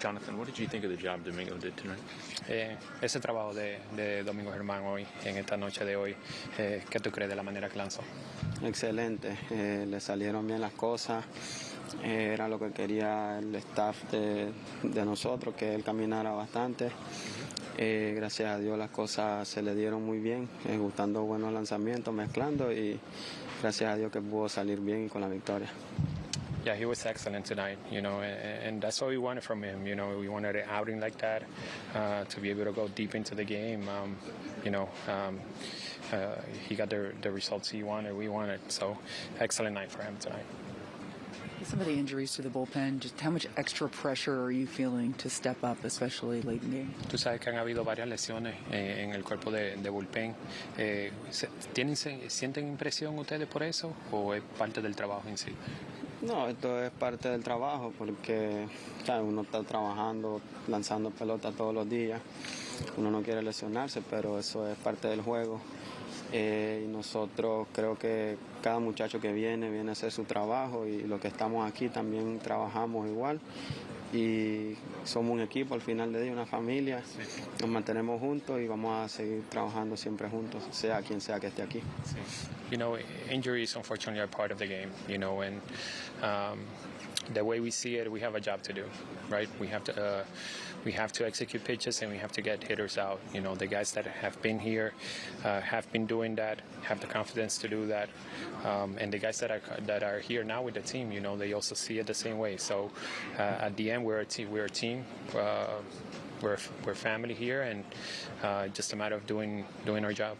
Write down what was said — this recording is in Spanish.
Jonathan, what did you think of the job Domingo did tonight? Eh, ese trabajo de, de Domingo Germán hoy, en esta noche de hoy, eh, ¿qué tú crees de la manera que lanzó? Excelente, eh, le salieron bien las cosas, eh, era lo que quería el staff de, de nosotros, que él caminara bastante. Eh, gracias a Dios las cosas se le dieron muy bien, eh, gustando buenos lanzamientos, mezclando y gracias a Dios que pudo salir bien con la victoria. Yeah, he was excellent tonight, you know, and, and that's what we wanted from him. You know, we wanted an outing like that uh, to be able to go deep into the game. Um, you know, um, uh, he got the, the results he wanted, we wanted. So, excellent night for him tonight. Some of the injuries to the bullpen, just how much extra pressure are you feeling to step up, especially late in the game? Tú sabes que han habido varias lesiones eh, en el cuerpo de, de bullpen. Eh, ¿tienen, se- ¿Sienten impresión ustedes por eso o es parte del trabajo en sí? No, esto es parte del trabajo porque uno está trabajando, lanzando pelota todos los días. Uno no quiere lesionarse, pero eso es parte del juego. Eh, y nosotros creo que cada muchacho que viene viene a hacer su trabajo y los que estamos aquí también trabajamos igual. Y somos un equipo al final de día, una familia. Nos mantenemos juntos y vamos a seguir trabajando siempre juntos, sea quien sea que esté aquí. You know, injuries unfortunately are part of the game. You know, and um, the way we see it, we have a job to do, right? We have to uh, we have to execute pitches and we have to get hitters out. You know, the guys that have been here uh, have been doing that, have the confidence to do that, um, and the guys that are that are here now with the team, you know, they also see it the same way. So uh, at the end, we're a team. We're a team. Uh, we're we're family here, and uh, just a matter of doing doing our job.